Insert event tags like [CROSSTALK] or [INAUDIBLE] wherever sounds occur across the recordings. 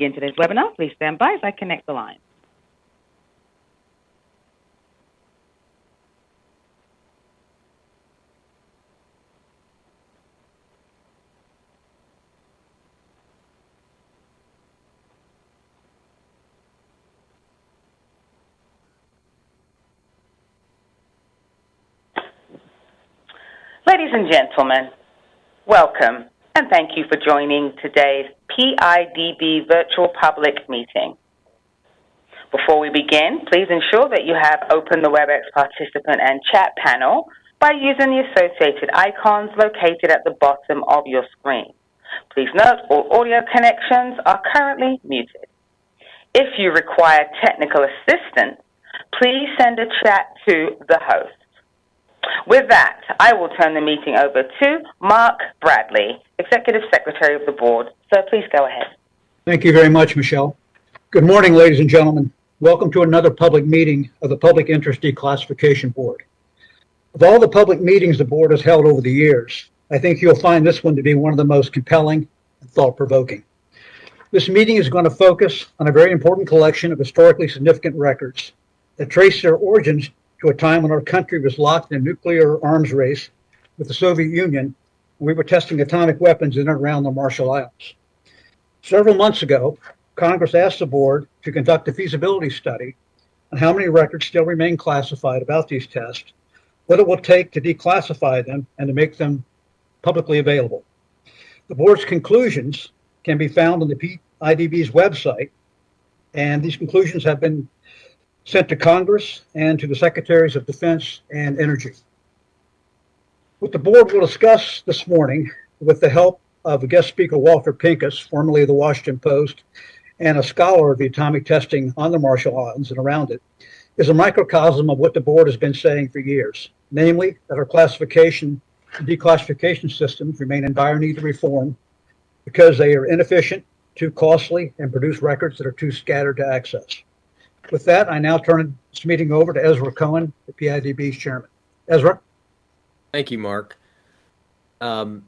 begin today's webinar. Please stand by as I connect the line. Ladies and gentlemen, welcome and thank you for joining today's PIDB virtual public meeting. Before we begin, please ensure that you have opened the WebEx participant and chat panel by using the associated icons located at the bottom of your screen. Please note all audio connections are currently muted. If you require technical assistance, please send a chat to the host. With that, I will turn the meeting over to Mark Bradley, Executive Secretary of the Board. So please go ahead. Thank you very much, Michelle. Good morning, ladies and gentlemen. Welcome to another public meeting of the Public Interest Declassification Board. Of all the public meetings the board has held over the years, I think you'll find this one to be one of the most compelling and thought-provoking. This meeting is going to focus on a very important collection of historically significant records that trace their origins to a time when our country was locked in a nuclear arms race with the Soviet Union. We were testing atomic weapons in and around the Marshall Islands. Several months ago, Congress asked the board to conduct a feasibility study on how many records still remain classified about these tests, what it will take to declassify them and to make them publicly available. The board's conclusions can be found on the PIDB's website, and these conclusions have been sent to Congress and to the Secretaries of Defense and Energy. What the board will discuss this morning, with the help of guest speaker, Walter Pincus, formerly of the Washington Post, and a scholar of the atomic testing on the Marshall Islands and around it, is a microcosm of what the board has been saying for years, namely that our classification and declassification systems remain in dire need of reform because they are inefficient, too costly, and produce records that are too scattered to access. With that, I now turn this meeting over to Ezra Cohen, the PIDB's chairman. Ezra? Thank you, Mark. Um,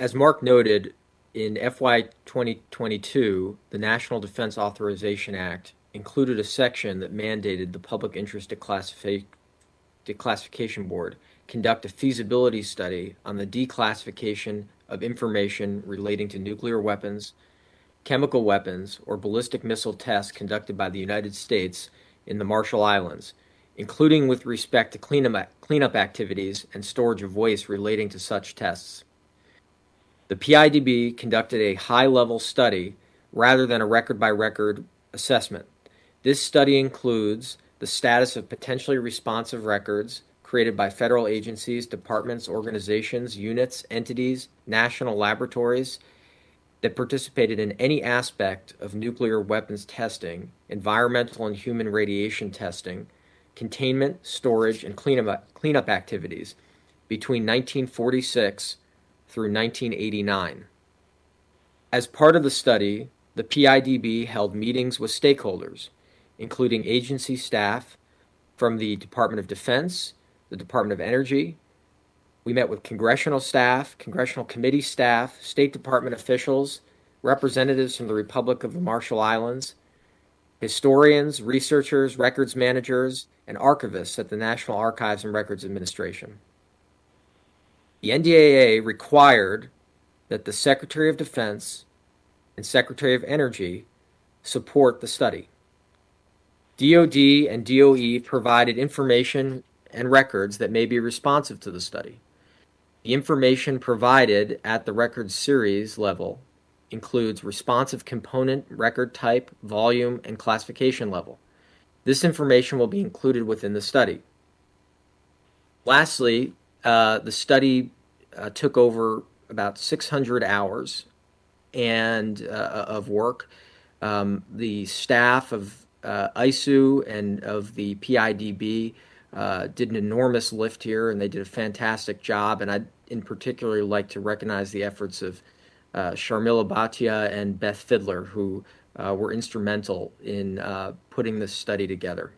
as Mark noted, in FY 2022, the National Defense Authorization Act included a section that mandated the Public Interest Declassification Board conduct a feasibility study on the declassification of information relating to nuclear weapons, chemical weapons, or ballistic missile tests conducted by the United States in the Marshall Islands, including with respect to cleanup, activities and storage of waste relating to such tests. The PIDB conducted a high-level study rather than a record-by-record assessment. This study includes the status of potentially responsive records created by federal agencies, departments, organizations, units, entities, national laboratories, that participated in any aspect of nuclear weapons testing, environmental and human radiation testing, containment, storage, and cleanup, cleanup activities between 1946 through 1989. As part of the study, the PIDB held meetings with stakeholders, including agency staff from the Department of Defense, the Department of Energy, we met with congressional staff, congressional committee staff, State Department officials, representatives from the Republic of the Marshall Islands, historians, researchers, records managers, and archivists at the National Archives and Records Administration. The NDAA required that the Secretary of Defense and Secretary of Energy support the study. DoD and DOE provided information and records that may be responsive to the study. The information provided at the record series level includes responsive component, record type, volume, and classification level. This information will be included within the study. Lastly, uh, the study uh, took over about 600 hours and uh, of work. Um, the staff of uh, ISOO and of the PIDB uh, did an enormous lift here, and they did a fantastic job. And I'd in particular like to recognize the efforts of uh, Sharmila Bhatia and Beth Fiddler, who uh, were instrumental in uh, putting this study together.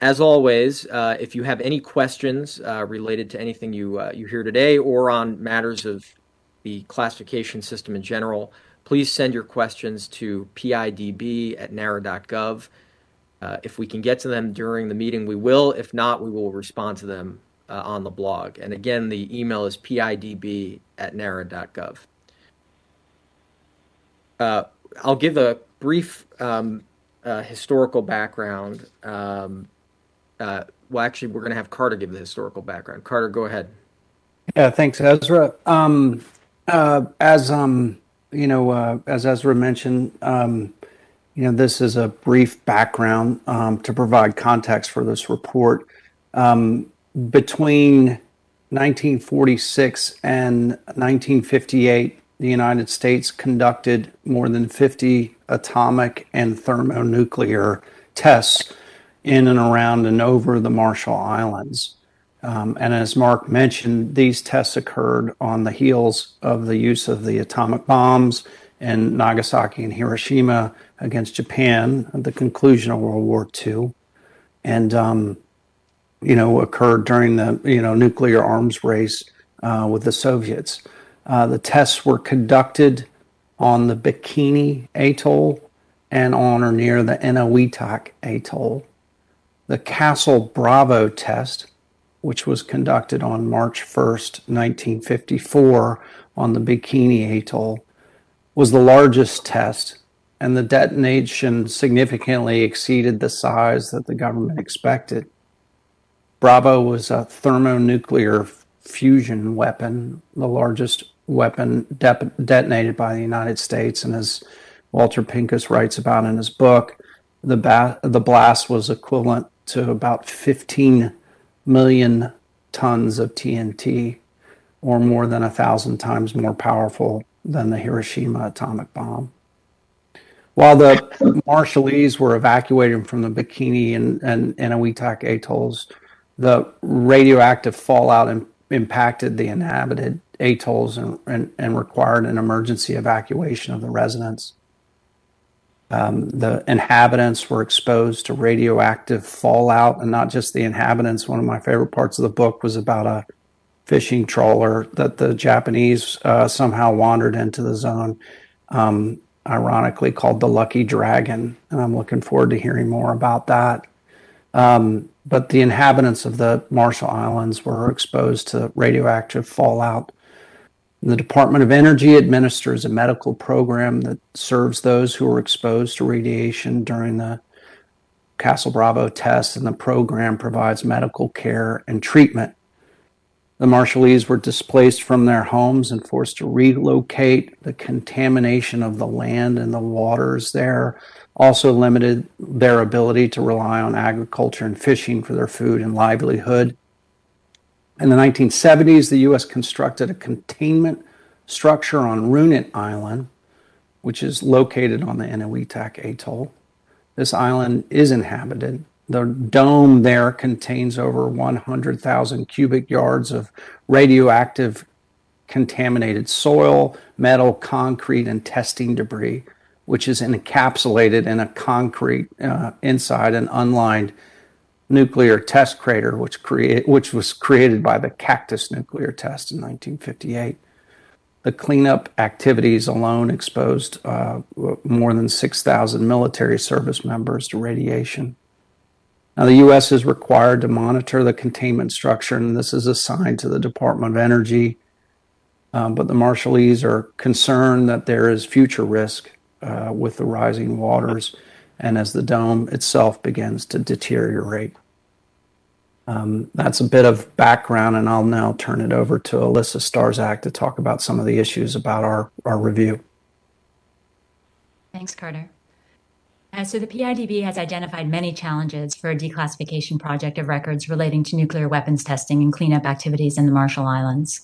As always, uh, if you have any questions uh, related to anything you, uh, you hear today or on matters of the classification system in general, please send your questions to pidb at nara.gov. If we can get to them during the meeting, we will. If not, we will respond to them uh, on the blog. And again, the email is pidb at nara.gov. Uh, I'll give a brief um, uh, historical background. Um, uh, well, actually, we're going to have Carter give the historical background. Carter, go ahead. Yeah, thanks, Ezra. Um, uh, as um, you know, uh, as Ezra mentioned, um, you know, this is a brief background um, to provide context for this report. Um, between 1946 and 1958, the United States conducted more than 50 atomic and thermonuclear tests in and around and over the Marshall Islands. Um, and as Mark mentioned, these tests occurred on the heels of the use of the atomic bombs in Nagasaki and Hiroshima against Japan at the conclusion of World War II. And, um, you know, occurred during the, you know, nuclear arms race uh, with the Soviets. Uh, the tests were conducted on the Bikini Atoll and on or near the Enewetak Atoll. The Castle Bravo test, which was conducted on March 1st, 1954, on the Bikini Atoll, was the largest test, and the detonation significantly exceeded the size that the government expected. Bravo was a thermonuclear fusion weapon, the largest weapon de- detonated by the United States, and as Walter Pincus writes about in his book, the, ba- the blast was equivalent to about 15 million tons of TNT, or more than a thousand times more powerful than the Hiroshima atomic bomb. While the Marshallese were evacuating from the Bikini and, and and Enewetak atolls, the radioactive fallout impacted the inhabited atolls and, and, and, required an emergency evacuation of the residents. Um, the inhabitants were exposed to radioactive fallout, and not just the inhabitants. One of my favorite parts of the book was about a fishing trawler that the Japanese uh, somehow wandered into the zone, um, ironically called the Lucky Dragon. And I'm looking forward to hearing more about that. Um, but the inhabitants of the Marshall Islands were exposed to radioactive fallout the Department of Energy administers a medical program that serves those who were exposed to radiation during the Castle Bravo test, and the program provides medical care and treatment. The Marshallese were displaced from their homes and forced to relocate. The contamination of the land and the waters there also limited their ability to rely on agriculture and fishing for their food and livelihood. In the 1970s, the U.S. constructed a containment structure on Runit Island, which is located on the Enewetak Atoll. This island is inhabited. The dome there contains over 100,000 cubic yards of radioactive contaminated soil, metal, concrete, and testing debris, which is encapsulated in a concrete uh, inside an unlined nuclear test crater, which create which was created by the Cactus nuclear test in 1958. The cleanup activities alone exposed uh, more than 6,000 military service members to radiation. Now, the U.S. is required to monitor the containment structure, and this is assigned to the Department of Energy. Um, but the Marshallese are concerned that there is future risk uh, with the rising waters and as the dome itself begins to deteriorate. Um, that's a bit of background, and I'll now turn it over to Alissa Starzak to talk about some of the issues about our, our review. Thanks, Carter. Uh, so the PIDB has identified many challenges for a declassification project of records relating to nuclear weapons testing and cleanup activities in the Marshall Islands.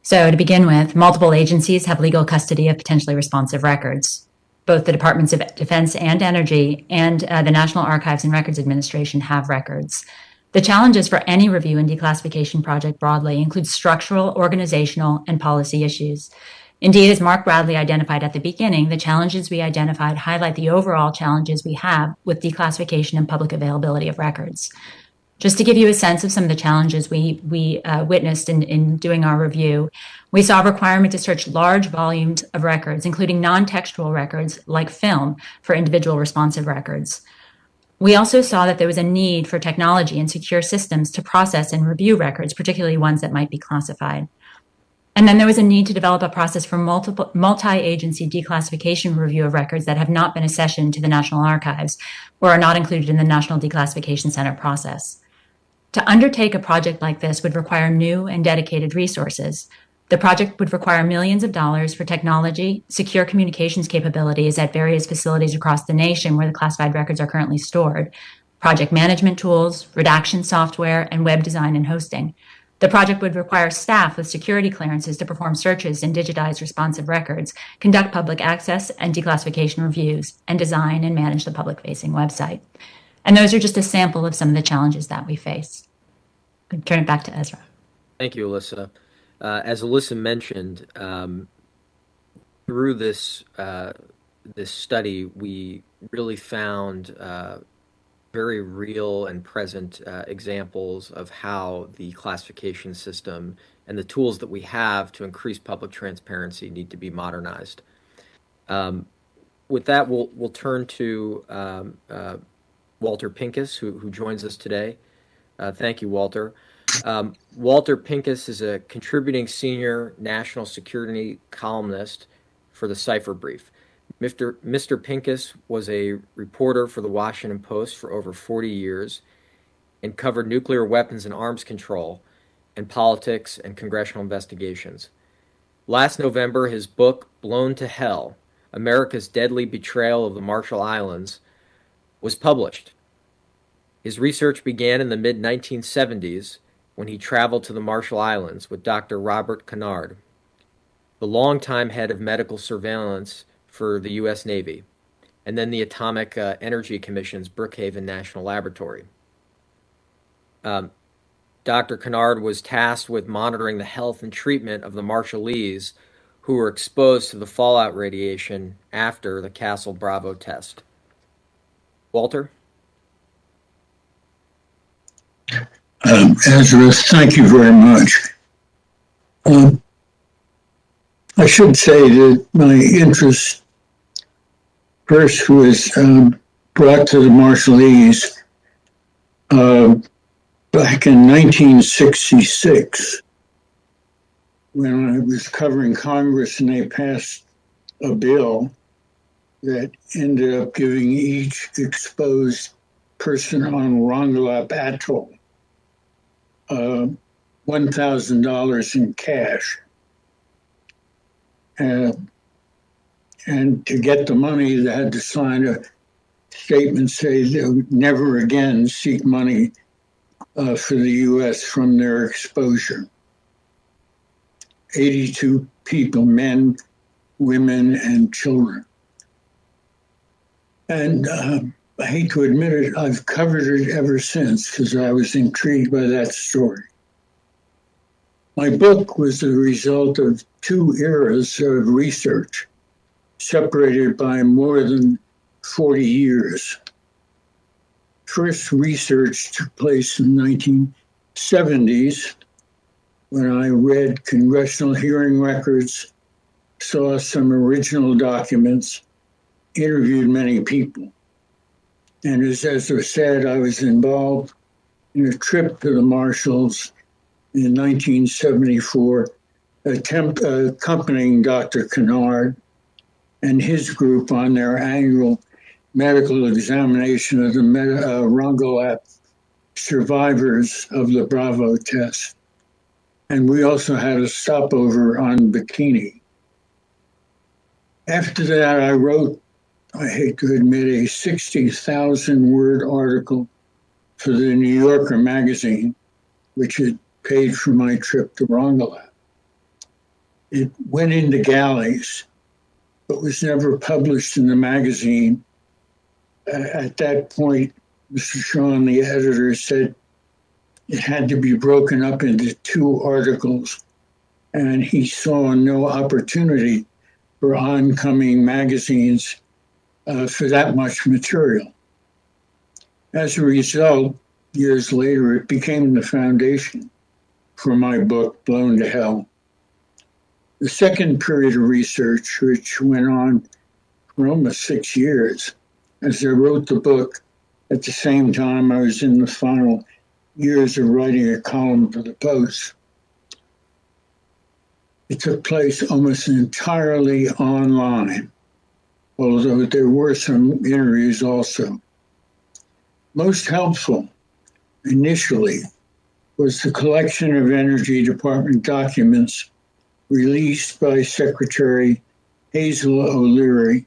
So to begin with, multiple agencies have legal custody of potentially responsive records both the Departments of Defense and Energy and uh, the National Archives and Records Administration have records. The challenges for any review and declassification project broadly include structural, organizational, and policy issues. Indeed, as Mark Bradley identified at the beginning, the challenges we identified highlight the overall challenges we have with declassification and public availability of records. Just to give you a sense of some of the challenges we, we uh, witnessed in, in doing our review, we saw a requirement to search large volumes of records, including non textual records like film, for individual responsive records. We also saw that there was a need for technology and secure systems to process and review records, particularly ones that might be classified. And then there was a need to develop a process for multiple, multi-agency declassification review of records that have not been accessioned to the National Archives or are not included in the National Declassification Center process. To undertake a project like this would require new and dedicated resources. The project would require millions of dollars for technology, secure communications capabilities at various facilities across the nation where the classified records are currently stored, project management tools, redaction software, and web design and hosting. The project would require staff with security clearances to perform searches and digitize responsive records, conduct public access and declassification reviews, and design and manage the public facing website. And those are just a sample of some of the challenges that we face. I'll turn it back to Ezra. Thank you, Alissa. Uh, as Alissa mentioned, um, through this uh, this study, we really found uh, very real and present uh, examples of how the classification system and the tools that we have to increase public transparency need to be modernized. Um, with that, we'll we'll turn to um, uh, Walter Pincus, who who joins us today. Uh, thank you, Walter. Um, Walter Pincus is a contributing senior national security columnist for the Cipher Brief. Mr. Mr. Pincus was a reporter for the Washington Post for over 40 years and covered nuclear weapons and arms control and politics and congressional investigations. Last November, his book, Blown to Hell America's Deadly Betrayal of the Marshall Islands, was published. His research began in the mid 1970s when he traveled to the Marshall Islands with Dr. Robert Conard, the longtime head of medical surveillance for the U.S. Navy, and then the Atomic uh, Energy Commission's Brookhaven National Laboratory. Um, Dr. Conard was tasked with monitoring the health and treatment of the Marshallese who were exposed to the fallout radiation after the Castle Bravo test. Walter? Um, Ezra, thank you very much. Um, I should say that my interest first was um, brought to the Marshallese uh, back in 1966 when I was covering Congress and they passed a bill that ended up giving each exposed person on Rongelap Atoll uh, $1,000 in cash. Uh, and to get the money, they had to sign a statement saying they would never again seek money uh, for the U.S. from their exposure. 82 people, men, women, and children. And uh, I hate to admit it, I've covered it ever since because I was intrigued by that story. My book was the result of two eras of research separated by more than 40 years. First research took place in the 1970s when I read congressional hearing records, saw some original documents, interviewed many people. And as Ezra said, I was involved in a trip to the Marshalls in 1974, attempt, uh, accompanying Dr. Conard and his group on their annual medical examination of the uh, Rongelap survivors of the Bravo test. And we also had a stopover on Bikini. After that, I wrote, I hate to admit, a 60,000 word article for the New Yorker magazine, which had paid for my trip to Rongelap. It went into galleys but was never published in the magazine. at that point, Mr. Shawn, the editor, said it had to be broken up into two articles, and he saw no opportunity for oncoming magazines uh, for that much material. As a result, years later, it became the foundation for my book, Blown to Hell. The second period of research, which went on for almost six years, as I wrote the book, at the same time I was in the final years of writing a column for the Post. It took place almost entirely online, although there were some interviews also. Most helpful initially was the collection of Energy Department documents released by Secretary Hazel O'Leary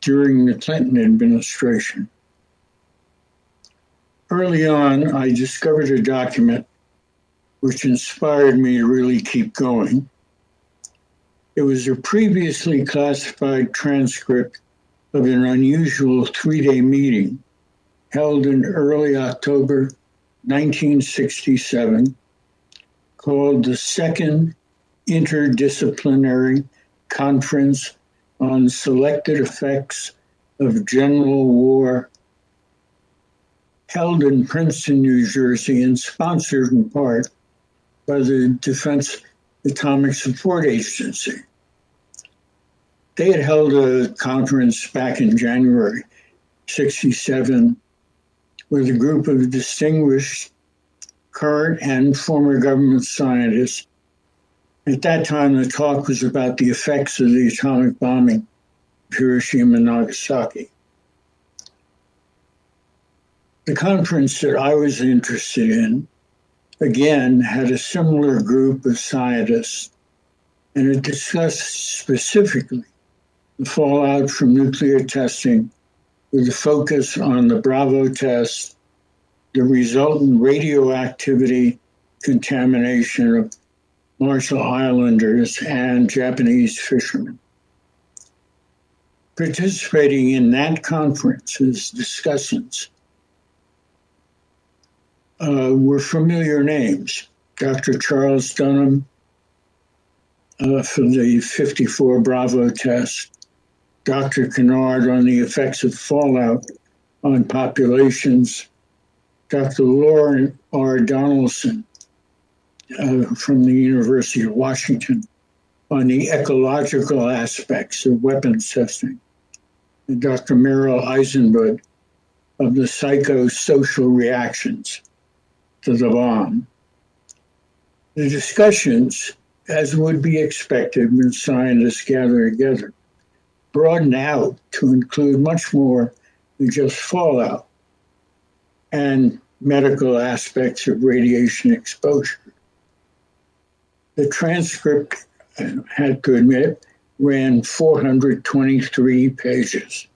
during the Clinton administration. Early on, I discovered a document which inspired me to really keep going. It was a previously classified transcript of an unusual three day meeting held in early October 1967 called the Second Interdisciplinary Conference on Selected Effects of General War, held in Princeton, New Jersey, and sponsored in part by the Defense Atomic Support Agency. They had held a conference back in January 67 with a group of distinguished current and former government scientists. At that time, the talk was about the effects of the atomic bombing of Hiroshima and Nagasaki. The conference that I was interested in, again, had a similar group of scientists, and it discussed specifically the fallout from nuclear testing with a focus on the Bravo test, the resultant radioactivity contamination of Marshall Islanders and Japanese fishermen. Participating in that conference as discussants uh, were familiar names. Dr. Charles Dunham uh, for the 54 Bravo test, Dr. Conard on the effects of fallout on populations, Dr. Lauren R. Donaldson uh, from the University of Washington on the ecological aspects of weapons testing, and Dr. Merril Eisenbud of the psychosocial reactions to the bomb. The discussions, as would be expected when scientists gather together, broaden out to include much more than just fallout and medical aspects of radiation exposure. The transcript, I had to admit, ran 423 pages.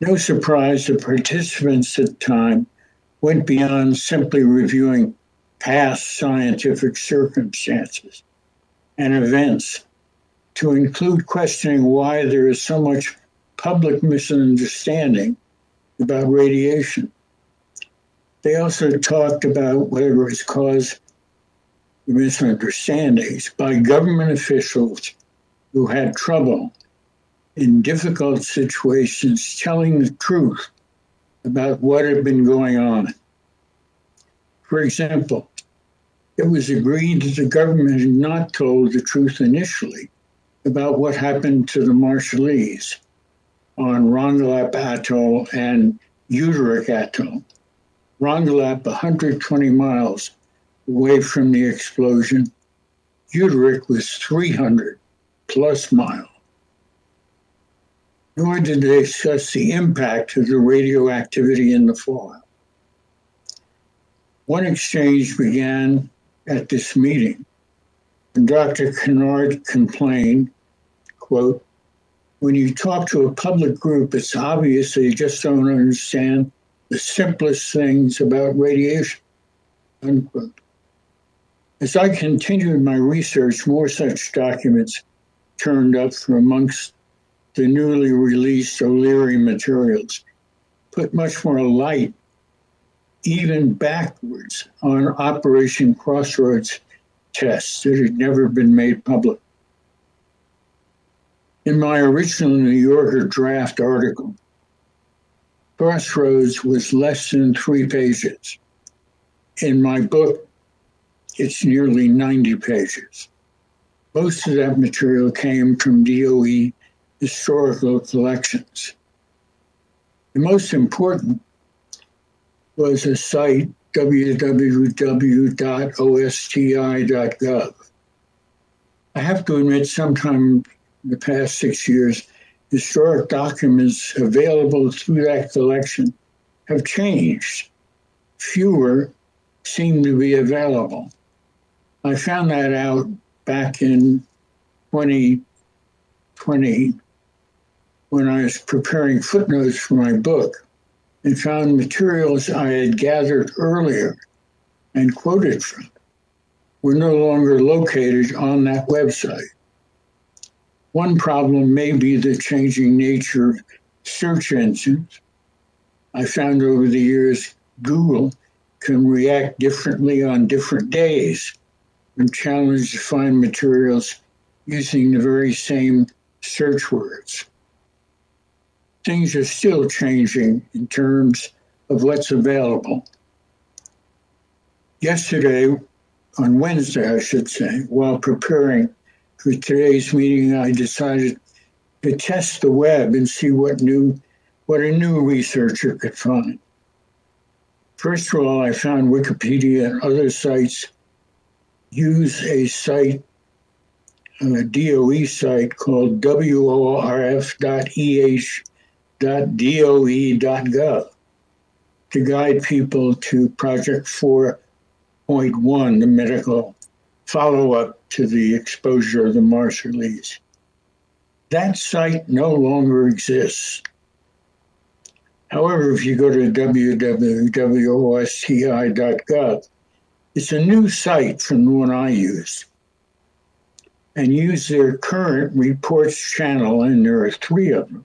No surprise, the participants at the time went beyond simply reviewing past scientific circumstances and events to include questioning why there is so much public misunderstanding about radiation. They also talked about whatever has caused the misunderstandings by government officials who had trouble in difficult situations telling the truth about what had been going on. For example, it was agreed that the government had not told the truth initially about what happened to the Marshallese on Rongelap Atoll and Utrik Atoll. Rongelap, 120 miles away from the explosion. Utrik was 300 plus miles nor did they discuss the impact of the radioactivity in the fallout. One exchange began at this meeting, and Dr. Conard complained, quote, when you talk to a public group, it's obvious they just don't understand the simplest things about radiation, unquote. As I continued my research, more such documents turned up from amongst the newly released O'Leary materials put much more light, even backwards, on Operation Crossroads tests that had never been made public. In my original New Yorker draft article, Crossroads was less than three pages. In my book, it's nearly 90 pages. Most of that material came from DOE historical collections. The most important was a site, www.osti.gov. I have to admit, sometime in the past six years, historic documents available through that collection have changed. Fewer seem to be available. I found that out back in 2020 when I was preparing footnotes for my book and found materials I had gathered earlier and quoted from were no longer located on that website. One problem may be the changing nature of search engines. I found over the years Google can react differently on different days when challenged to find materials using the very same search words. Things are still changing in terms of what's available. Yesterday, on Wednesday, I should say, while preparing for today's meeting, I decided to test the web and see what new what a new researcher could find. First of all, I found Wikipedia and other sites use a site, uh, a DOE site called worf.eh.doe.gov to guide people to Project 4.1, the medical follow up to the exposure of the Marshallese. That site no longer exists. However, if you go to www.osti.gov, it's a new site from the one I use. And use their current reports channel, and there are three of them.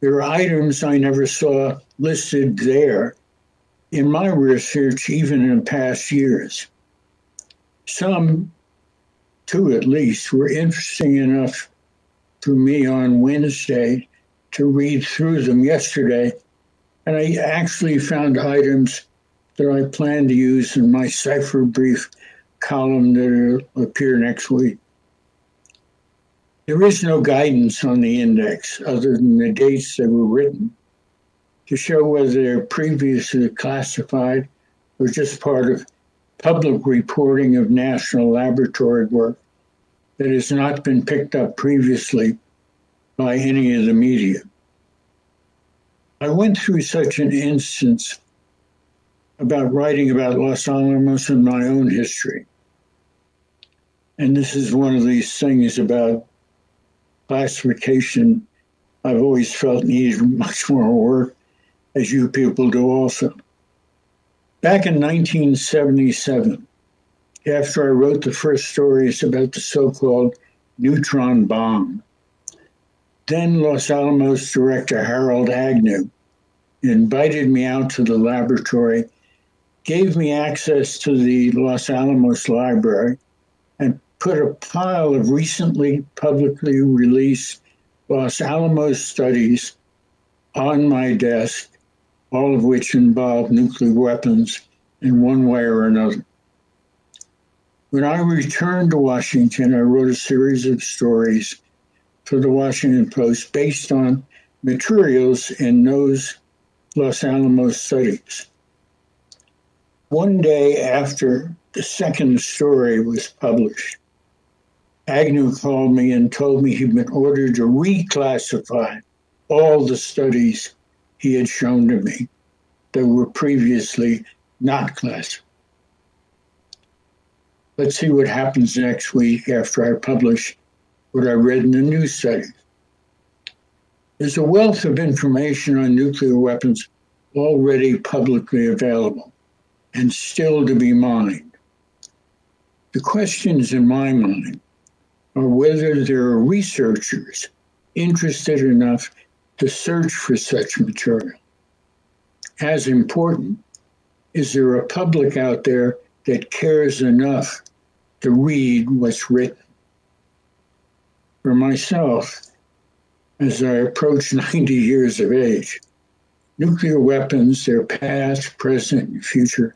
There are items I never saw listed there in my research, even in past years. Some, two at least, were interesting enough for me on Wednesday to read through them yesterday. And I actually found items that I plan to use in my cipher brief column that will appear next week. There is no guidance on the index other than the dates they were written to show whether they're previously classified or just part of public reporting of national laboratory work that has not been picked up previously by any of the media. I went through such an instance about writing about Los Alamos and my own history. And this is one of these things about classification I've always felt needed much more work, as you people do also. Back in 1977, after I wrote the first stories about the so called neutron bomb, then Los Alamos director Harold Agnew invited me out to the laboratory, gave me access to the Los Alamos Library, and put a pile of recently publicly released Los Alamos studies on my desk all of which involved nuclear weapons in one way or another. When I returned to Washington, I wrote a series of stories for the Washington Post based on materials in those Los Alamos studies. One day after the second story was published, Agnew called me and told me he'd been ordered to reclassify all the studies he had shown to me that were previously not classified. Let's see what happens next week after I publish what I read in the news study. There's a wealth of information on nuclear weapons already publicly available and still to be mined. The questions in my mind are whether there are researchers interested enough to search for such material. As important, is there a public out there that cares enough to read what's written? For myself, as I approach [LAUGHS] 90 years of age, nuclear weapons, their past, present, and future,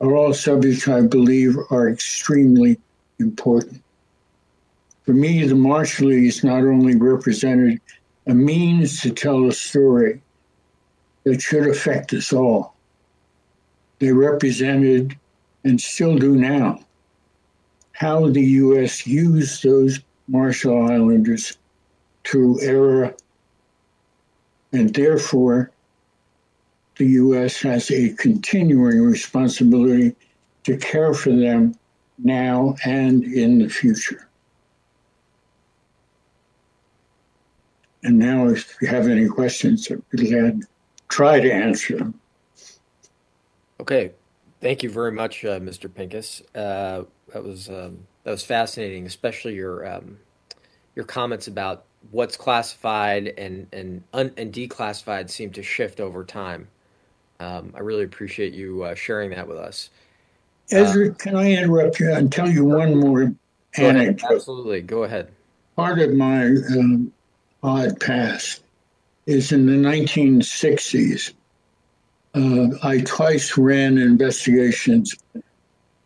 are all subjects I believe are extremely important. For me, the Marshallese not only represented a means to tell a story that should affect us all, they represented, and still do now, how the U.S. used those Marshall Islanders through era, and therefore the U.S. has a continuing responsibility to care for them now and in the future. And now, if you have any questions, I'd be glad to try to answer them. Okay, thank you very much, uh, Mr. Pincus. Uh, that was um, that was fascinating, especially your um, your comments about what's classified and and un- and declassified seem to shift over time. Um, I really appreciate you uh, sharing that with us. Ezra, can I interrupt you and tell you one more anecdote? Absolutely, go ahead. Part of my um, odd past is in the 1960s. Uh, I twice ran investigations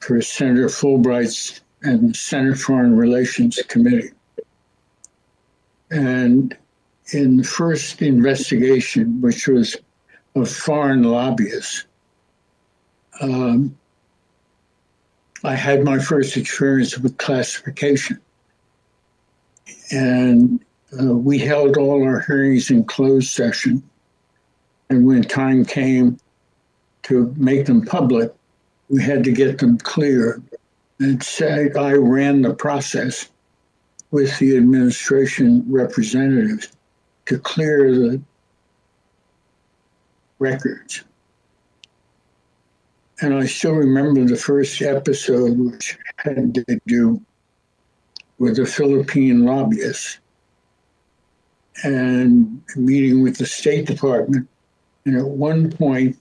for Senator Fulbright's and Senate Foreign Relations Committee. And in the first investigation, which was of foreign lobbyists, um, I had my first experience with classification. And uh, we held all our hearings in closed session. And when time came to make them public, we had to get them clear. And said I ran the process with the administration representatives to clear the records. And I still remember the first episode, which had to do with the Philippine lobbyists and meeting with the State Department. And at one point,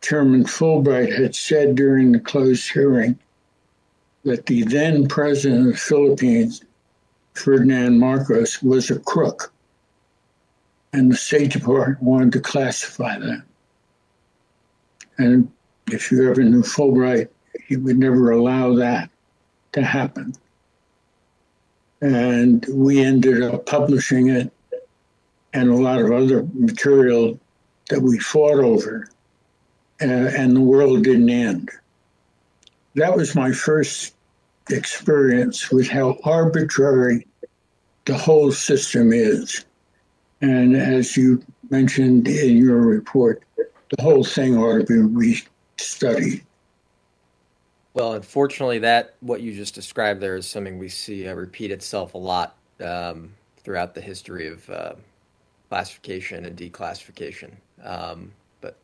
Chairman Fulbright had said during the closed hearing that the then president of the Philippines, Ferdinand Marcos, was a crook. And the State Department wanted to classify that. And if you ever knew Fulbright, he would never allow that to happen. And we ended up publishing it and a lot of other material that we fought over, uh, and the world didn't end. That was my first experience with how arbitrary the whole system is. And as you mentioned in your report, the whole thing ought to be restudied. Well, unfortunately, that what you just described there is something we see uh, repeat itself a lot um, throughout the history of uh, classification and declassification. Um, but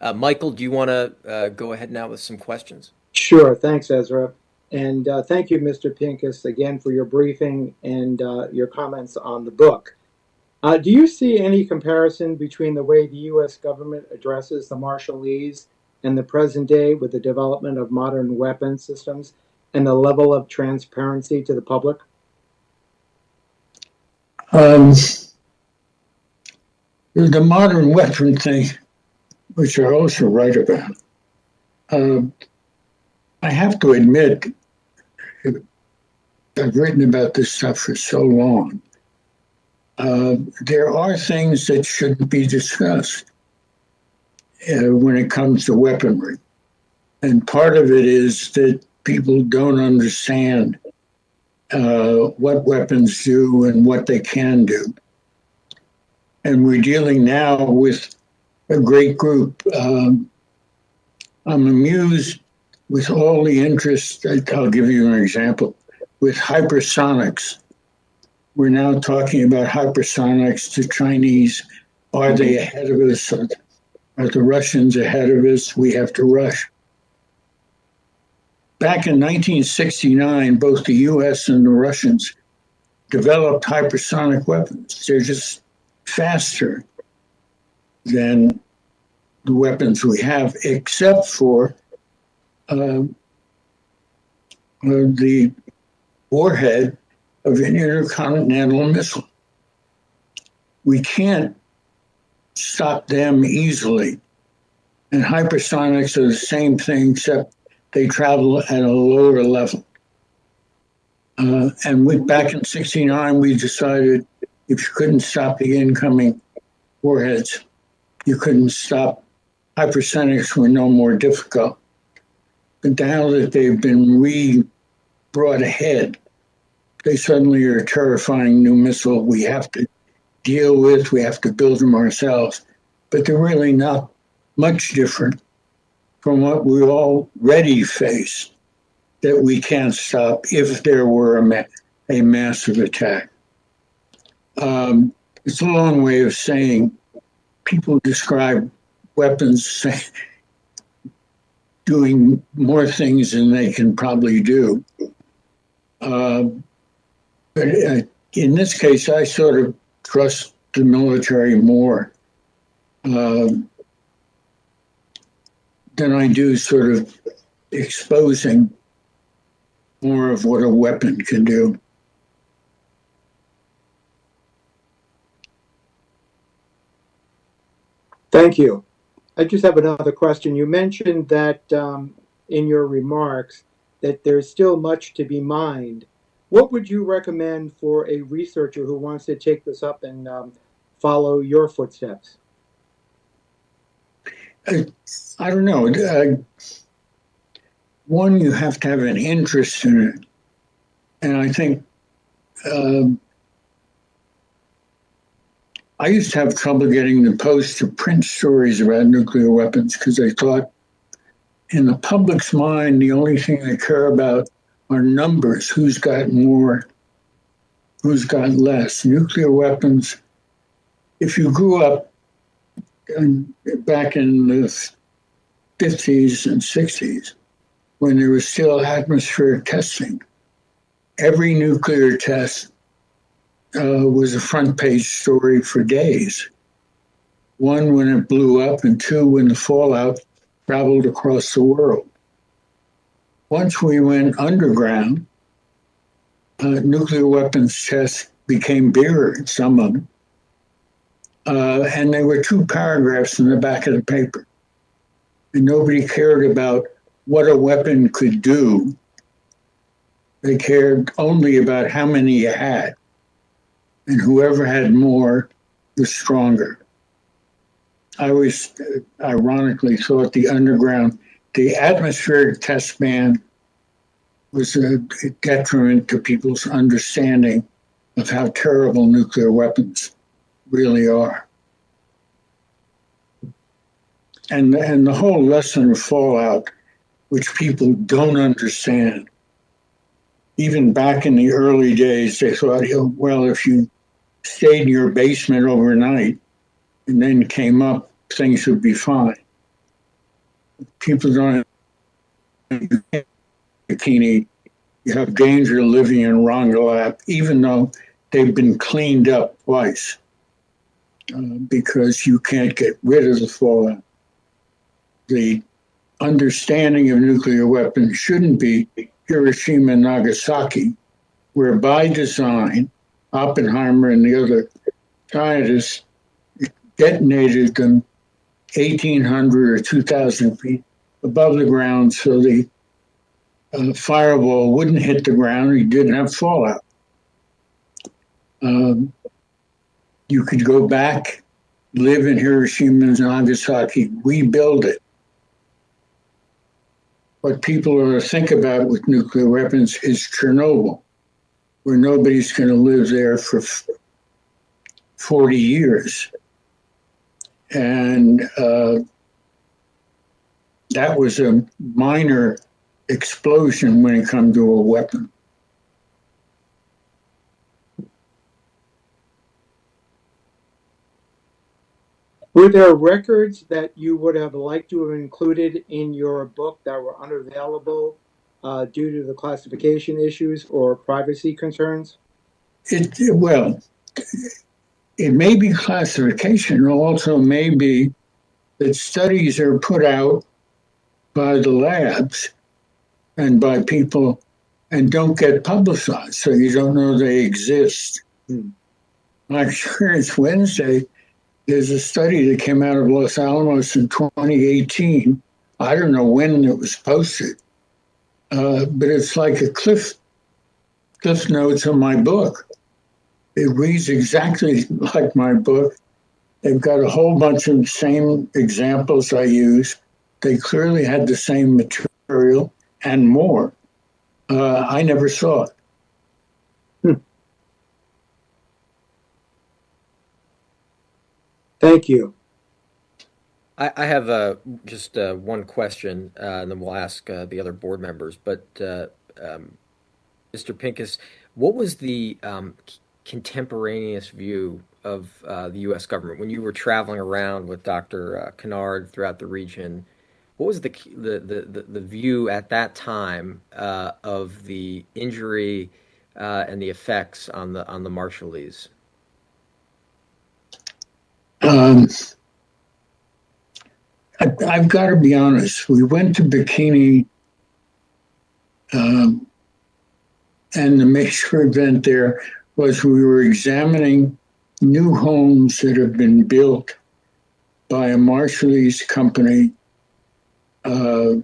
uh, Michael, do you want to uh, go ahead now with some questions? Sure. Thanks, Ezra. And uh, thank you, Mr. Pincus, again for your briefing and uh, your comments on the book. Uh, do you see any comparison between the way the U.S. government addresses the Marshallese and the present day with the development of modern weapon systems and the level of transparency to the public? Um, the modern weapon thing, which I also write about, uh, I have to admit, I've written about this stuff for so long. Uh, there are things that shouldn't be discussed uh, when it comes to weaponry. And part of it is that people don't understand uh, what weapons do and what they can do. And we're dealing now with a great group. Um, I'm amused with all the interest. I'll give you an example with hypersonics. We're now talking about hypersonics to Chinese. Are they ahead of us? Are the Russians ahead of us? We have to rush. Back in 1969, both the US and the Russians developed hypersonic weapons. They're just faster than the weapons we have, except for uh, the warhead of an intercontinental missile. We can't stop them easily. And hypersonics are the same thing, except they travel at a lower level. Uh, and we, back in 69, we decided if you couldn't stop the incoming warheads, you couldn't stop hypersonics were no more difficult. But now that they've been re brought ahead, they suddenly are a terrifying new missile we have to deal with, we have to build them ourselves. But they're really not much different from what we already face that we can't stop if there were a, ma- a massive attack. Um, it's a long way of saying people describe weapons [LAUGHS] doing more things than they can probably do. Uh, but uh, in this case, I sort of trust the military more uh, than I do sort of exposing more of what a weapon can do. Thank you. I just have another question. You mentioned that um, in your remarks that there's still much to be mined. What would you recommend for a researcher who wants to take this up and um, follow your footsteps? I, I don't know. Uh, one, you have to have an interest in it. And I think um, I used to have trouble getting the Post to print stories about nuclear weapons because I thought, in the public's mind, the only thing they care about are numbers who's got more, who's got less. Nuclear weapons, if you grew up in, back in the 50s and 60s, when there was still atmospheric testing, every nuclear test uh, was a front page story for days. One, when it blew up, and two, when the fallout traveled across the world. Once we went underground, uh, nuclear weapons tests became bigger, some of them. Uh, and there were two paragraphs in the back of the paper. And nobody cared about what a weapon could do. They cared only about how many you had and whoever had more was stronger. I always uh, ironically thought the underground, the atmospheric test ban was a detriment to people's understanding of how terrible nuclear weapons really are. And, and the whole lesson of fallout, which people don't understand. Even back in the early days, they thought, well, if you stayed in your basement overnight and then came up, things would be fine. People don't bikini. You have danger living in Rongelap, even though they've been cleaned up twice, uh, because you can't get rid of the fallout. The understanding of nuclear weapons shouldn't be Hiroshima and Nagasaki, where by design Oppenheimer and the other scientists detonated them 1,800 or 2,000 feet above the ground so the uh, fireball wouldn't hit the ground. You didn't have fallout. Um, you could go back, live in Hiroshima and Nagasaki, rebuild it. What people are to think about with nuclear weapons is Chernobyl where nobody's going to live there for 40 years. And uh, that was a minor explosion when it comes to a weapon. Were there records that you would have liked to have included in your book that were unavailable uh, due to the classification issues or privacy concerns? It, well, it may be classification, also may be that studies are put out by the labs and by people and don't get publicized, so you don't know they exist. Hmm. My experience Wednesday there's a study that came out of Los Alamos in 2018. I don't know when it was posted, uh, but it's like a cliff cliff notes of my book. It reads exactly [LAUGHS] like my book. They've got a whole bunch of same examples I use. They clearly had the same material and more. Uh, I never saw it. Thank you. I, I have uh, just uh, one question, uh, and then we'll ask uh, the other board members. But uh, um, Mr. Pincus, what was the um, contemporaneous view of uh, the U.S. government when you were traveling around with Dr. Conard throughout the region? What was the the, the, the, view at that time of the injury and the effects on the on the Marshallese? Um, I, I've got to be honest. We went to Bikini, um, and the major event there was we were examining new homes that have been built by a Marshallese company uh,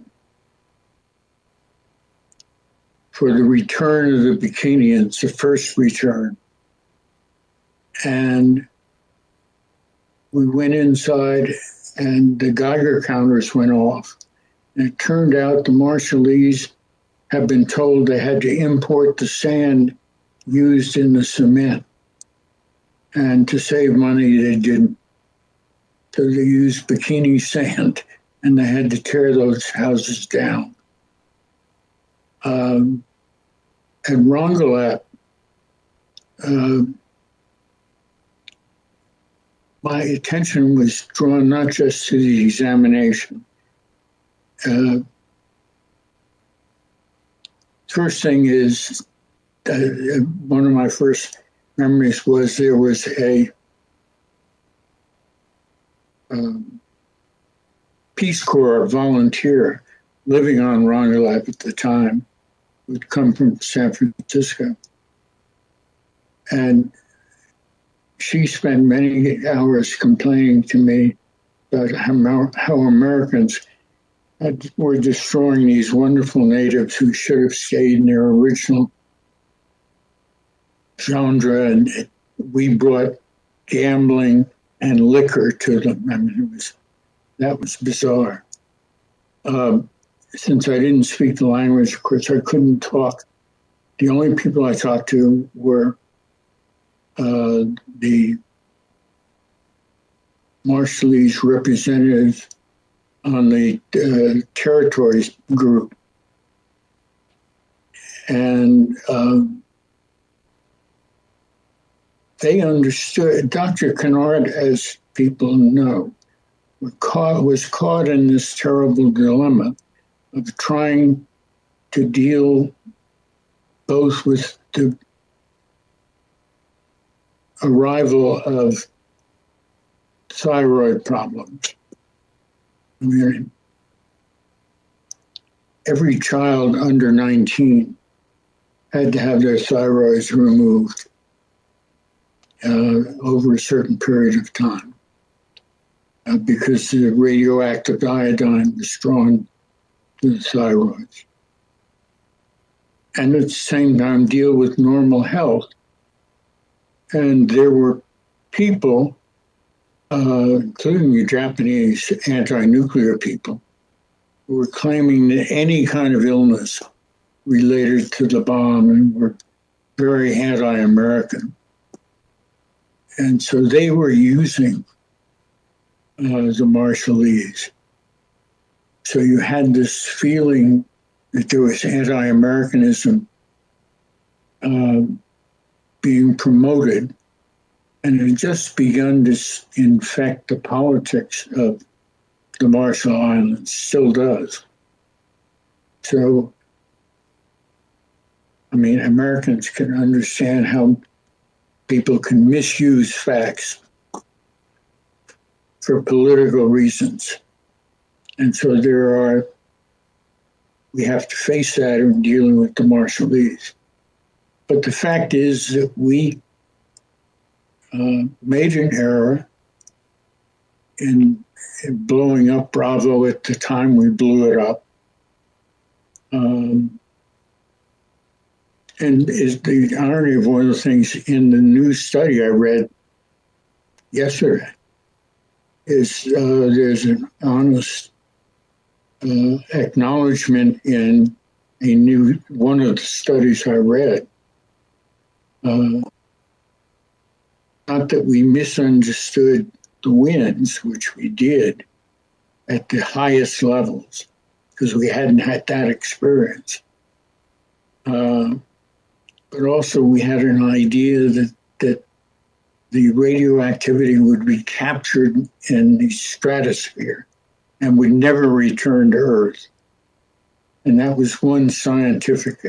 for the return of the Bikinians, the first return. And we went inside and the Geiger counters went off. And it turned out the Marshallese had been told they had to import the sand used in the cement. And to save money, they didn't. So they used bikini sand [LAUGHS] and they had to tear those houses down. Um, at Rongelap, uh, my attention was drawn not just to the examination. Uh, first thing is, uh, one of my first memories was there was a um, Peace Corps volunteer living on Rongelap at the time, who'd come from San Francisco. And she spent many hours complaining to me about how, Americans had, were destroying these wonderful natives who should have stayed in their original genre, and we brought gambling and liquor to them. I mean, it was that was bizarre. Um, since I didn't speak the language, of course, I couldn't talk. The only people I talked to were uh, the Marshallese representatives on the uh, territories group. And um, they understood, Dr. Conard, as people know, caught, was caught in this terrible dilemma of trying to deal both with the arrival of thyroid problems. I mean, every child under 19 had to have their thyroids removed uh, over a certain period of time uh, because the radioactive iodine was drawn to the thyroids. And at the same time, deal with normal health and there were people, uh, including the Japanese anti-nuclear people, who were claiming that any kind of illness related to the bomb and were very anti-American. And so they were using uh, the Marshallese. So you had this feeling that there was anti-Americanism um, being promoted, and it had just begun to infect the politics of the Marshall Islands, still does. So, I mean, Americans can understand how people can misuse facts for political reasons. And so there are, we have to face that in dealing with the Marshallese. But the fact is that we uh, made an error in, in blowing up Bravo at the time we blew it up. Um, and is the irony of one of the things in the new study I read yesterday is uh, there's an honest uh, acknowledgement in a new one of the studies I read. Uh, not that we misunderstood the winds, which we did at the highest levels, because we hadn't had that experience. Uh, but also, we had an idea that, that the radioactivity would be captured in the stratosphere and would never return to Earth. And that was one scientific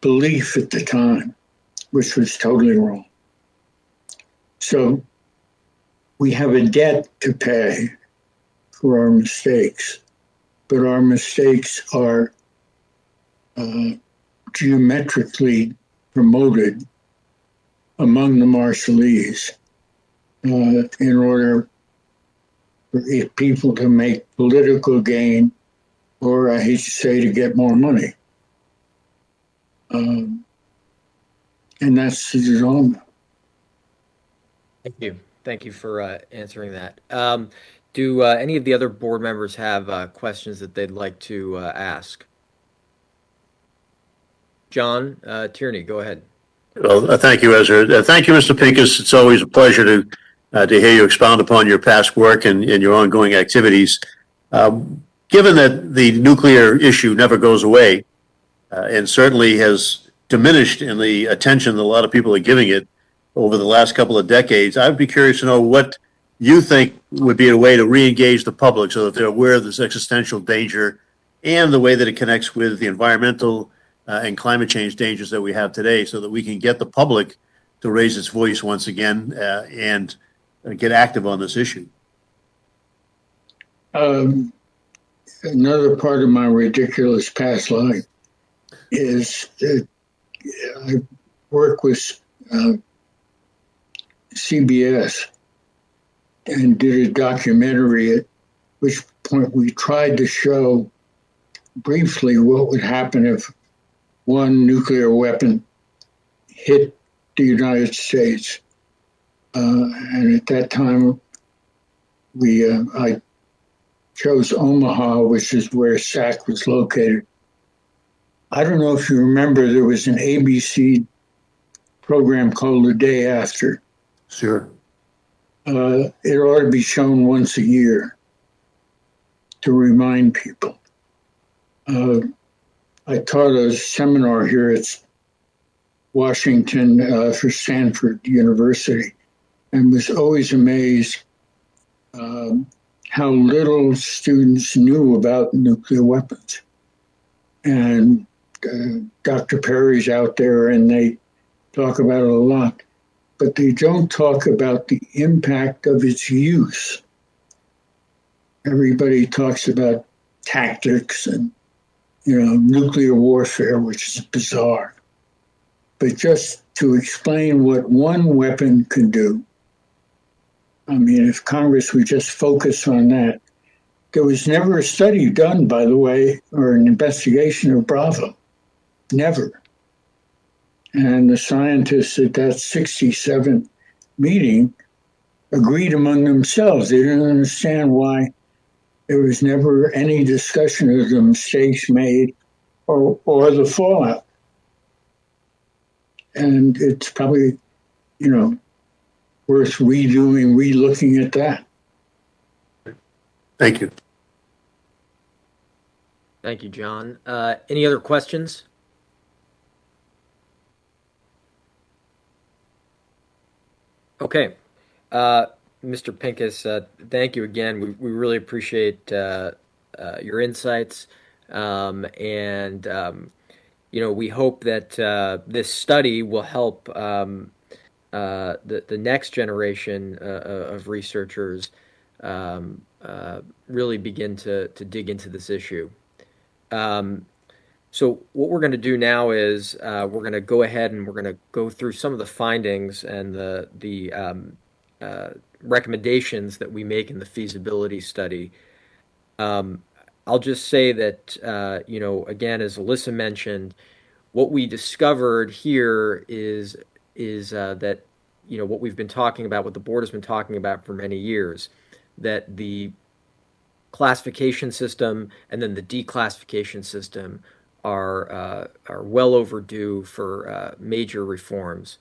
belief at the time, which was totally wrong. So we have a debt to pay for our mistakes, but our mistakes are uh, geometrically promoted among the Marshallese uh, in order for people to make political gain, or I hate to say, to get more money. Um, and that's the design. Thank you. Thank you for uh, answering that. Um, do uh, any of the other board members have uh, questions that they'd like to uh, ask? John uh, Tierney, go ahead. Well, uh, thank you, Ezra. Uh, thank you, Mr. Pincus. It's always a pleasure to uh, to hear you expound upon your past work and, and your ongoing activities. Um, given that the nuclear issue never goes away, uh, and certainly has diminished in the attention that a lot of people are giving it over the last couple of decades, I'd be curious to know what you think would be a way to re-engage the public so that they're aware of this existential danger and the way that it connects with the environmental uh, and climate change dangers that we have today so that we can get the public to raise its voice once again uh, and get active on this issue. Um, another part of my ridiculous past life is that I work with uh, CBS and did a documentary at which point we tried to show briefly what would happen if one nuclear weapon hit the United States. Uh, and at that time, we uh, I chose Omaha, which is where SAC was located. I don't know if you remember, there was an ABC program called The Day After. Sure. Uh, it ought to be shown once a year to remind people. Uh, I taught a seminar here at Washington uh, for Stanford University and was always amazed um, how little students knew about nuclear weapons. And uh, Dr. Perry's out there and they talk about it a lot, but they don't talk about the impact of its use. Everybody talks about tactics and you know, nuclear warfare, which is bizarre. But just to explain what one weapon can do, I mean, if Congress would just focus on that, there was never a study done, by the way, or an investigation of Bravo. Never. And the scientists at that 67 meeting agreed among themselves. They didn't understand why there was never any discussion of the mistakes made or, or the fallout. And it's probably, you know, worth redoing, relooking at that. Thank you. Thank you, John. Uh, any other questions? Okay. Uh, Mr. Pincus, uh, thank you again. We, we really appreciate uh, uh, your insights. Um, and, um, you know, we hope that uh, this study will help um, uh, the, the next generation of researchers um, really begin to, to dig into this issue. Um, so what we're going to do now is we're going to go ahead and we're going to go through some of the findings and the, the um, uh, recommendations that we make in the feasibility study. Um, I'll just say that, uh, you know, again, as Alissa mentioned, what we discovered here is is uh, that you know what we've been talking about, what the board has been talking about for many years, that the classification system and then the declassification system are uh, are well overdue for uh, major reforms.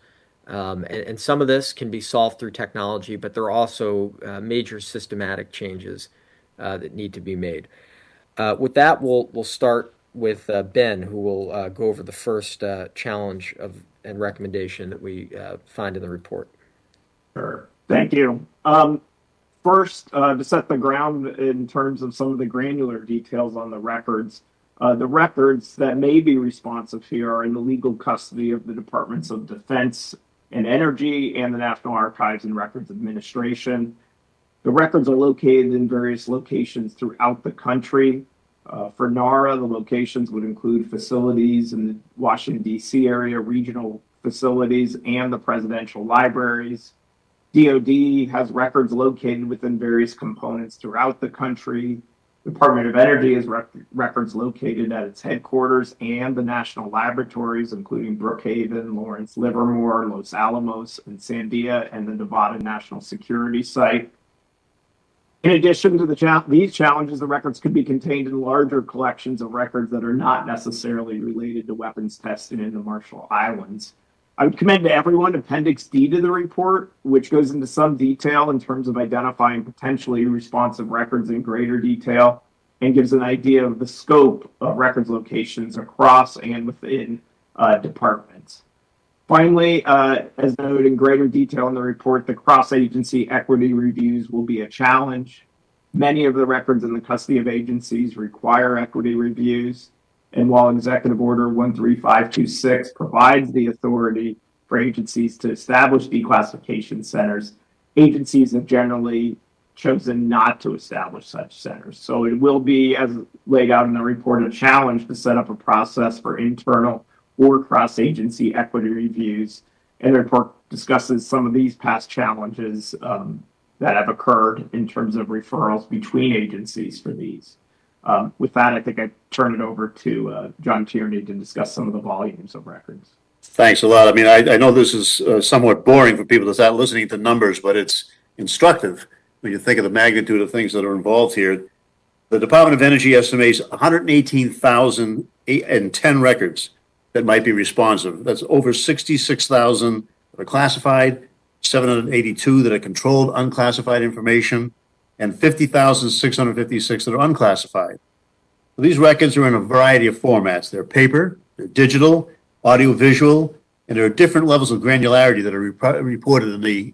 Um, and, and, some of this can be solved through technology, but there are also uh, major systematic changes uh, that need to be made. Uh, with that, we'll we'll start with uh, Ben, who will go over the first challenge of and recommendation that we find in the report. Sure. Thank you. Um, first, to set the ground in terms of some of the granular details on the records, uh, the records that may be responsive here are in the legal custody of the Departments of Defense and Energy and the National Archives and Records Administration. The records are located in various locations throughout the country. Uh, for NARA, the locations would include facilities in the Washington, D.C. area, regional facilities, and the presidential libraries. DoD has records located within various components throughout the country. Department of Energy has rec- records located at its headquarters and the national laboratories, including Brookhaven, Lawrence Livermore, Los Alamos, and Sandia, and the Nevada National Security Site. In addition to the cha- these challenges, the records could be contained in larger collections of records that are not necessarily related to weapons testing in the Marshall Islands. I would commend to everyone Appendix D to the report, which goes into some detail in terms of identifying potentially responsive records in greater detail and gives an idea of the scope of records locations across and within uh, departments. Finally, uh, as noted in greater detail in the report, the cross-agency equity reviews will be a challenge. Many of the records in the custody of agencies require equity reviews. And while Executive Order 13526 provides the authority for agencies to establish declassification centers, agencies have generally chosen not to establish such centers. So it will be, as laid out in the report, a challenge to set up a process for internal or cross-agency equity reviews. And the report discusses some of these past challenges um, that have occurred in terms of referrals between agencies for these. Um, with that, I think I turn it over to uh, John Tierney to discuss some of the volumes of records. Thanks a lot. I mean, I, know this is uh, somewhat boring for people to start listening to numbers, but it's instructive when you think of the magnitude of things that are involved here. The Department of Energy estimates 118,010 records that might be responsive. That's over 66,000 that are classified, 782 that are controlled unclassified information, and 50,656 that are unclassified. So these records are in a variety of formats. They're paper, they're digital, audiovisual, and there are different levels of granularity that are rep- reported in the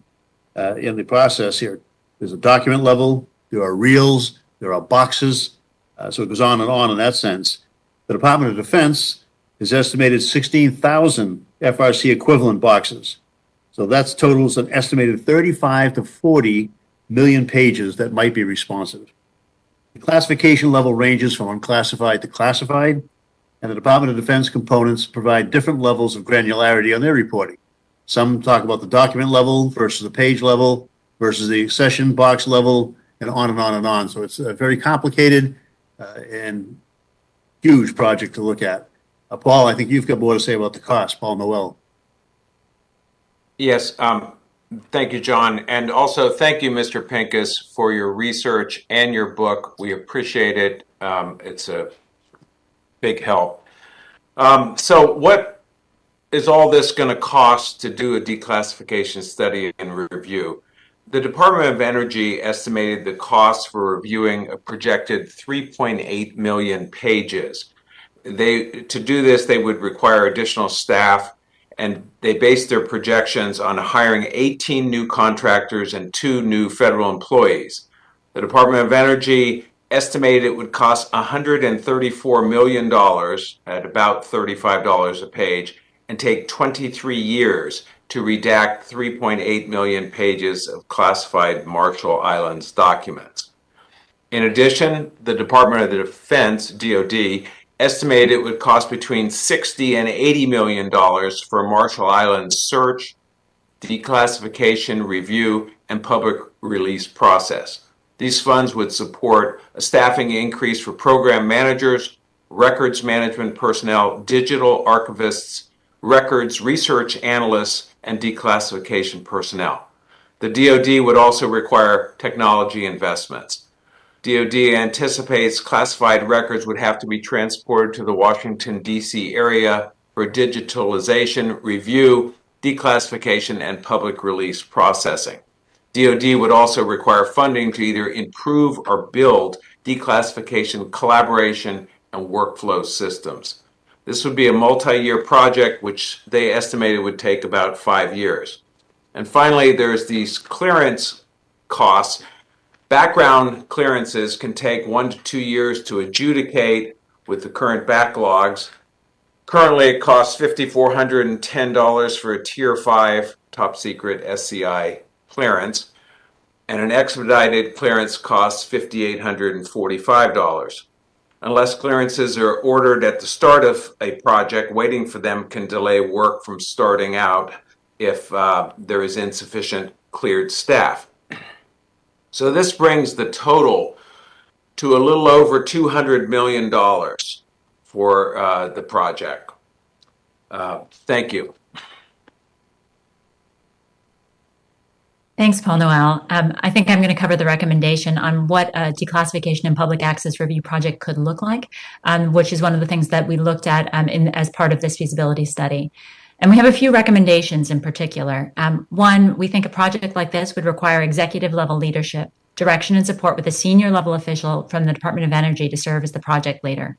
uh, in the process here. There's a document level, there are reels, there are boxes, uh, so it goes on and on in that sense. The Department of Defense has estimated 16,000 FRC equivalent boxes. So that's totals an estimated 35 to 40 million pages that might be responsive. The classification level ranges from unclassified to classified, and the Department of Defense components provide different levels of granularity on their reporting. Some talk about the document level versus the page level versus the session box level, and on and on and on. So it's a very complicated uh, and huge project to look at. Uh, Paul, I think you've got more to say about the cost. Paul Noel. Yes, um, thank you, John. And also thank you, Mr. Pincus, for your research and your book. We appreciate it. Um, it's a big help. Um, so what is all this going to cost to do a declassification study and review? The Department of Energy estimated the cost for reviewing a projected 3.8 million pages. They to do this, they would require additional staff and they based their projections on hiring 18 new contractors and two new federal employees. The Department of Energy estimated it would cost $134 million at about $35 a page and take 23 years to redact 3.8 million pages of classified Marshall Islands documents. In addition, the Department of the Defense, DoD, estimated it would cost between 60 and 80 million dollars for Marshall Islands search, declassification, review, and public release process. These funds would support a staffing increase for program managers, records management personnel, digital archivists, records research analysts, and declassification personnel. The DoD would also require technology investments. DoD anticipates classified records would have to be transported to the Washington, D.C. area for digitalization, review, declassification, and public release processing. DoD would also require funding to either improve or build declassification collaboration and workflow systems. This would be a multi-year project, which they estimated would take about five years. And finally, there's these clearance costs. Background clearances can take one to two years to adjudicate with the current backlogs. Currently, it costs $5,410 for a Tier 5 top secret SCI clearance, and an expedited clearance costs $5,845. Unless clearances are ordered at the start of a project, waiting for them can delay work from starting out if uh, there is insufficient cleared staff. So this brings the total to a little over $200 million for uh, the project. Uh, thank you. Thanks, Paul Noel. Um, I think I'm going to cover the recommendation on what a declassification and public access review project could look like, um, which is one of the things that we looked at um, in, as part of this feasibility study. And we have a few recommendations in particular. Um, one, we think a project like this would require executive level leadership, direction, and support with a senior level official from the Department of Energy to serve as the project leader.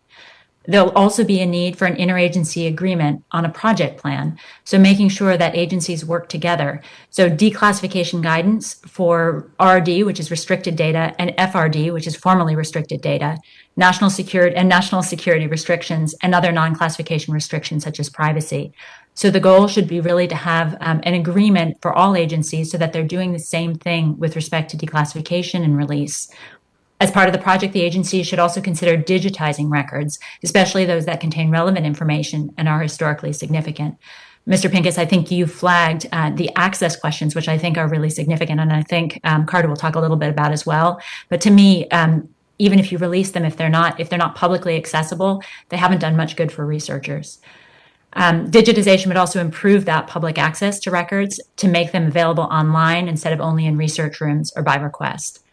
There'll also be a need for an interagency agreement on a project plan. So making sure that agencies work together. So declassification guidance for RD, which is restricted data, and FRD, which is formerly restricted data, national security and national security restrictions, and other non-classification restrictions such as privacy. So the goal should be really to have um, an agreement for all agencies so that they're doing the same thing with respect to declassification and release. As part of the project, the agency should also consider digitizing records, especially those that contain relevant information and are historically significant. Mr. Pincus, I think you flagged uh, the access questions, which I think are really significant, and I think um, Carter will talk a little bit about as well. But to me, um, even if you release them, if they're not if they're not publicly accessible, they haven't done much good for researchers. Um, digitization would also improve that public access to records to make them available online instead of only in research rooms or by request.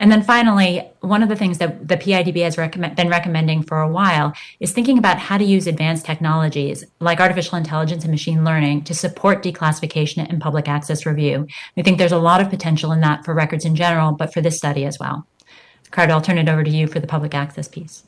And then finally, one of the things that the PIDB has recommend, been recommending for a while is thinking about how to use advanced technologies like artificial intelligence and machine learning to support declassification and public access review. We think there's a lot of potential in that for records in general, but for this study as well. Carter, I'll turn it over to you for the public access piece.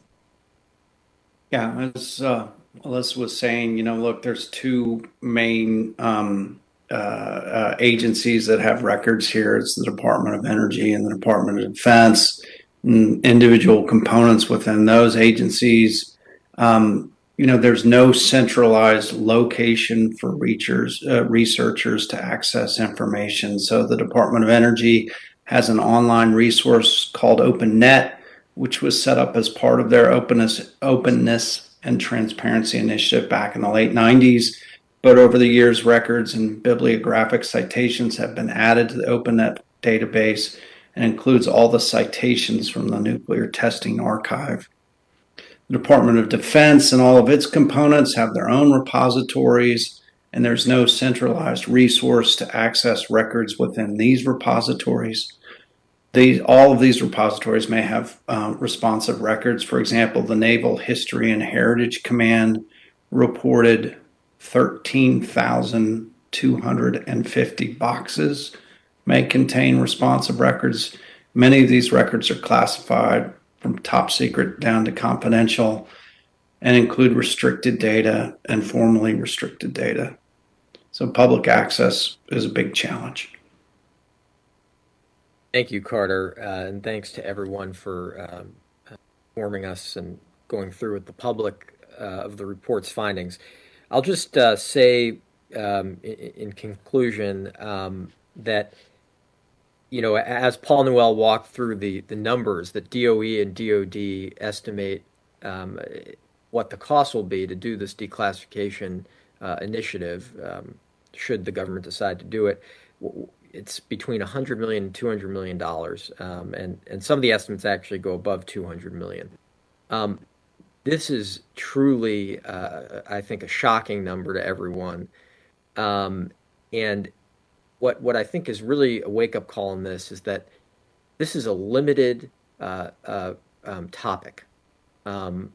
Yeah, as uh, Alissa was saying, you know, look, there's two main um, uh, uh, agencies that have records here. It's the Department of Energy and the Department of Defense. And individual components within those agencies. Um, you know, there's no centralized location for uh, researchers to access information. So the Department of Energy has an online resource called OpenNet, which was set up as part of their openness, openness and transparency initiative back in the late 90s. But over the years, records and bibliographic citations have been added to the OpenNet database and includes all the citations from the Nuclear Testing Archive. The Department of Defense and all of its components have their own repositories, and there's no centralized resource to access records within these repositories. These, all of these repositories may have uh, responsive records. For example, the Naval History and Heritage Command reported 13,250 boxes may contain responsive records. Many of these records are classified from top secret down to confidential and include restricted data and formerly restricted data. So public access is a big challenge. Thank you, Carter, uh, and thanks to everyone for um, informing us and going through with the public uh, of the report's findings. I'll just uh, say um, in, in, conclusion um, that you know as Paul Noel walked through the the numbers that DOE and DoD estimate um, what the cost will be to do this declassification uh, initiative, um, should the government decide to do it it's between 100 million and 200 million dollars, um, and and some of the estimates actually go above 200 million. Um, this is truly, uh, I think, a shocking number to everyone, um, and what what I think is really a wake up call in this is that this is a limited uh, uh, um, topic, um,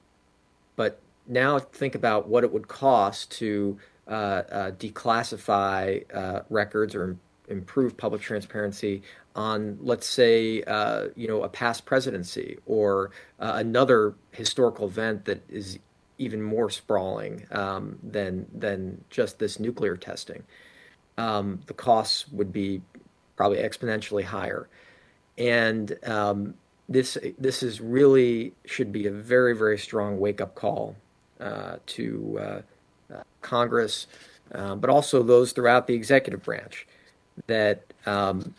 but now think about what it would cost to uh, uh, declassify uh, records or improve public transparency on, let's say, uh, you know, a past presidency or uh, another historical event that is even more sprawling um, than than just this nuclear testing. Um, the costs would be probably exponentially higher, and um, this this is really should be a very very strong wake up call uh, to uh, uh, Congress, uh, but also those throughout the executive branch, that um,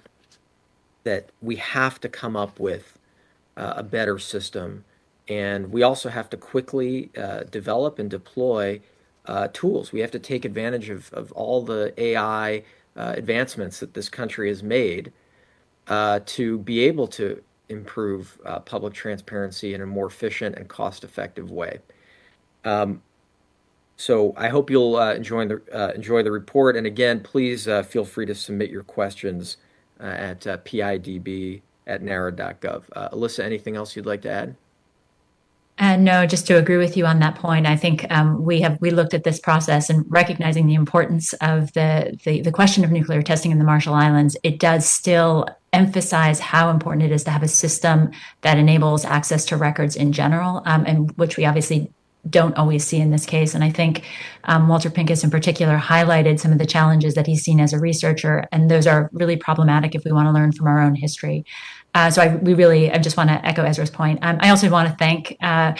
that we have to come up with uh, a better system, and we also have to quickly uh, develop and deploy uh, tools. We have to take advantage of, of all the AI uh, advancements that this country has made uh, to be able to improve uh, public transparency in a more efficient and cost-effective way. Um, so I hope you'll uh, enjoy the uh, enjoy the report. And again, please uh, feel free to submit your questions uh, at uh, pidb at nara.gov. Uh, Alissa, anything else you'd like to add? And no, just to agree with you on that point, I think um, we have we looked at this process and recognizing the importance of the, the the question of nuclear testing in the Marshall Islands. It does still emphasize how important it is to have a system that enables access to records in general, um, and which we obviously don't always see in this case. And I think um, Walter Pincus, in particular, highlighted some of the challenges that he's seen as a researcher, and those are really problematic if we want to learn from our own history. Uh, so I we really I just want to echo Ezra's point. Um, I also want to thank. Uh,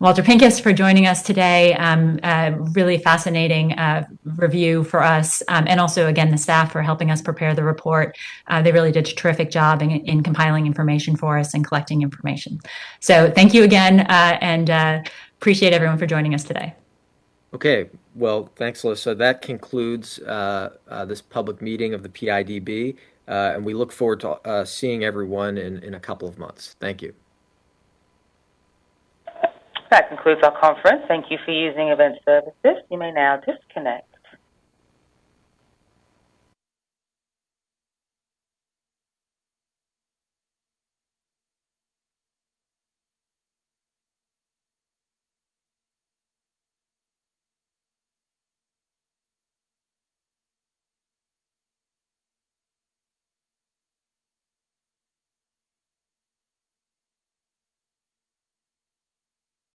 Walter Pincus for joining us today. Um, uh, really fascinating uh, review for us, um, and also again the staff for helping us prepare the report. Uh, they really did a terrific job in, in, compiling information for us and collecting information. So thank you again, uh, and uh, appreciate everyone for joining us today. Okay, well, thanks, Alissa. That concludes uh, uh this public meeting of the PIDB, uh, and we look forward to uh, seeing everyone in, in a couple of months. Thank you. That concludes our conference. Thank you for using Event Services. You may now disconnect.